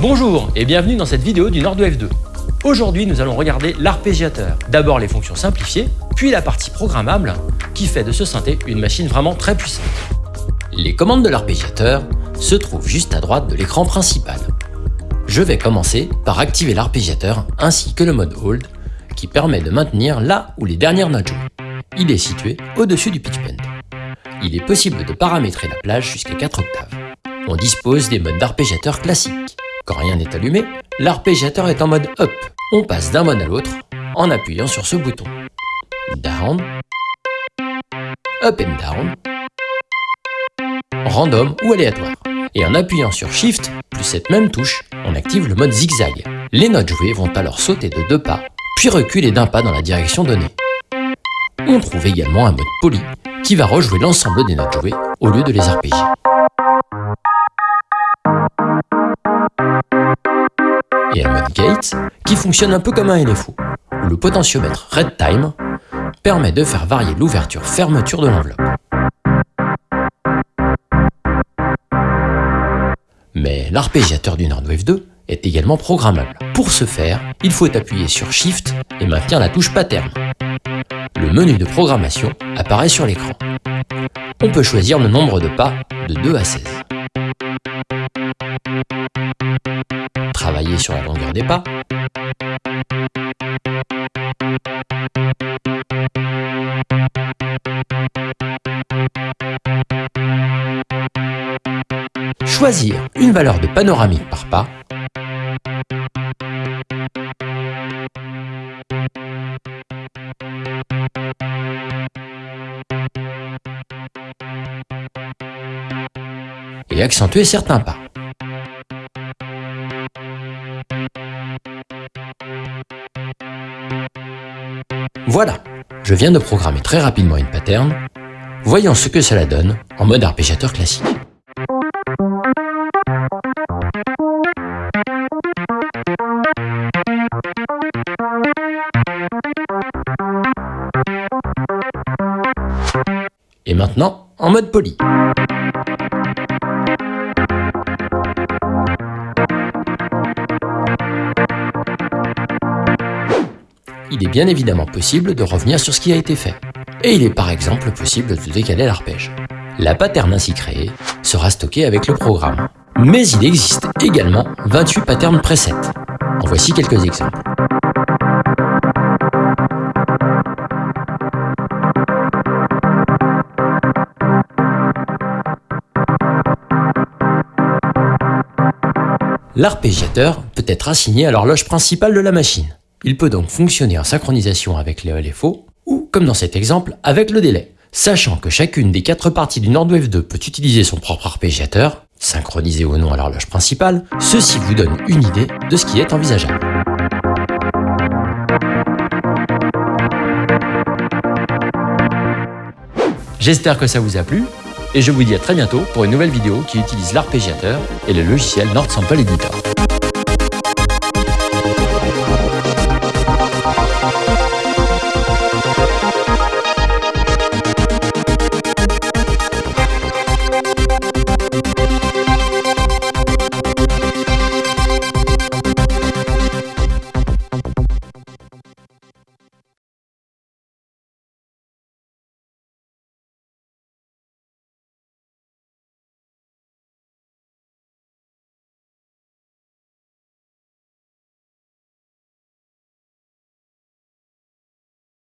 Bonjour et bienvenue dans cette vidéo du Nordwave 2. Aujourd'hui, nous allons regarder l'arpégiateur. D'abord les fonctions simplifiées, puis la partie programmable qui fait de ce synthé une machine vraiment très puissante. Les commandes de l'arpégiateur se trouvent juste à droite de l'écran principal. Je vais commencer par activer l'arpégiateur ainsi que le mode Hold qui permet de maintenir là où les dernières notes jouent. Il est situé au-dessus du pitch bend. Il est possible de paramétrer la plage jusqu'à 4 octaves. On dispose des modes d'arpégiateur classiques. Rien n'est allumé, l'arpégiateur est en mode Up. On passe d'un mode à l'autre en appuyant sur ce bouton. Down, Up and Down, Random ou aléatoire. Et en appuyant sur Shift plus cette même touche, on active le mode zigzag. Les notes jouées vont alors sauter de deux pas, puis reculer d'un pas dans la direction donnée. On trouve également un mode poly qui va rejouer l'ensemble des notes jouées au lieu de les arpégier. Fonctionne un peu comme un LFO, où le potentiomètre Red Time permet de faire varier l'ouverture-fermeture de l'enveloppe. Mais l'arpégiateur du Nordwave 2 est également programmable. Pour ce faire, il faut appuyer sur Shift et maintenir la touche Pattern. Le menu de programmation apparaît sur l'écran. On peut choisir le nombre de pas de 2 à 16. travailler sur la longueur des pas. Choisir une valeur de panoramique par pas. Et accentuer certains pas. Voilà, je viens de programmer très rapidement une pattern. Voyons ce que cela donne en mode arpégiateur classique. Maintenant, en mode poly. il est bien évidemment possible de revenir sur ce qui a été fait. Et il est par exemple possible de décaler l'arpège. La pattern ainsi créée sera stockée avec le programme. Mais il existe également 28 patterns presets. En voici quelques exemples. L'arpégiateur peut être assigné à l'horloge principale de la machine. Il peut donc fonctionner en synchronisation avec les LFO ou, comme dans cet exemple, avec le délai. Sachant que chacune des quatre parties du Nordwave 2 peut utiliser son propre arpégiateur, synchronisé ou non à l'horloge principale, ceci vous donne une idée de ce qui est envisageable. J'espère que ça vous a plu, et je vous dis à très bientôt pour une nouvelle vidéo qui utilise l'arpégiateur et le logiciel Nord Sample Editor.